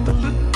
I believe.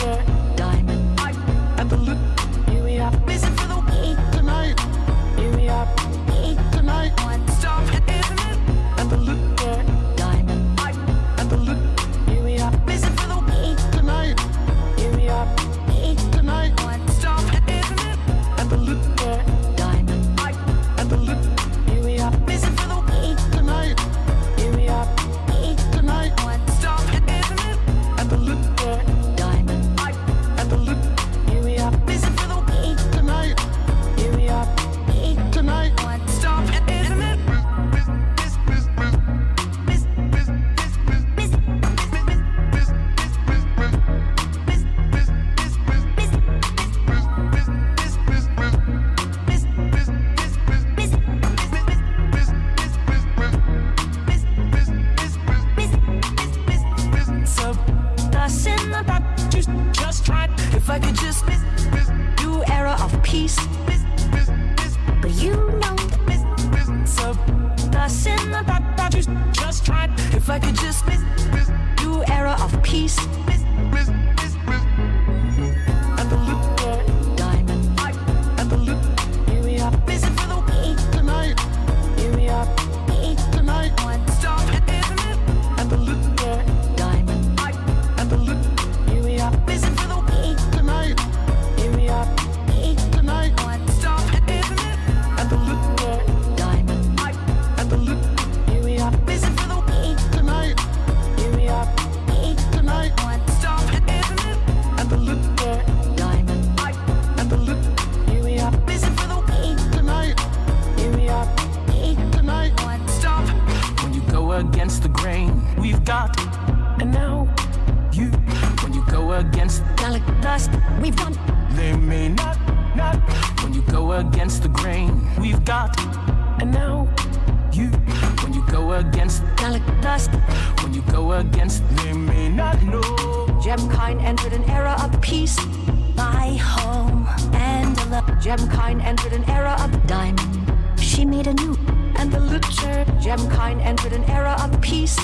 If I could just miss, miss new era of peace. Miss, miss, miss, but you know, miss, miss, so that's in the that that you just tried. If I could just miss, miss new era of peace. Miss, against the grain, we've got and now you when you go against like dust, we've won. They may not, not when you go against the grain, we've got and now you when you go against like dust, when you go against they may not know. Gemkind entered an era of peace, my home and love. Gemkind entered an era of diamond. She made a new leader, Gemkind entered an era of peace.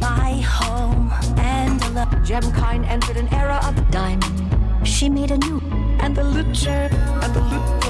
My home and love. Gemkind entered an era of diamond. She made a new and the lucher and the lucher.